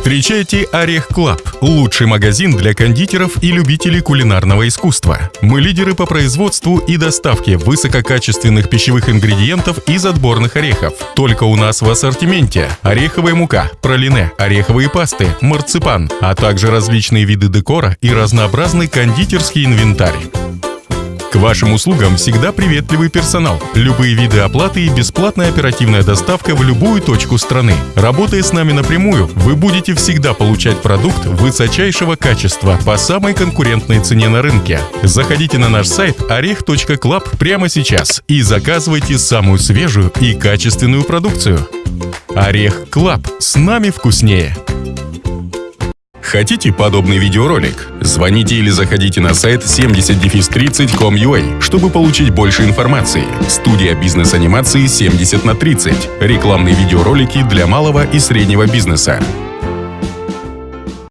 Встречайте Орех Club – лучший магазин для кондитеров и любителей кулинарного искусства. Мы лидеры по производству и доставке высококачественных пищевых ингредиентов из отборных орехов. Только у нас в ассортименте ореховая мука, пралине, ореховые пасты, марципан, а также различные виды декора и разнообразный кондитерский инвентарь. К вашим услугам всегда приветливый персонал, любые виды оплаты и бесплатная оперативная доставка в любую точку страны. Работая с нами напрямую, вы будете всегда получать продукт высочайшего качества по самой конкурентной цене на рынке. Заходите на наш сайт orech.club прямо сейчас и заказывайте самую свежую и качественную продукцию. Орех Club. С нами вкуснее. Хотите подобный видеоролик? Звоните или заходите на сайт 70-30.com.ua, чтобы получить больше информации. Студия бизнес-анимации 70 на 30. Рекламные видеоролики для малого и среднего бизнеса.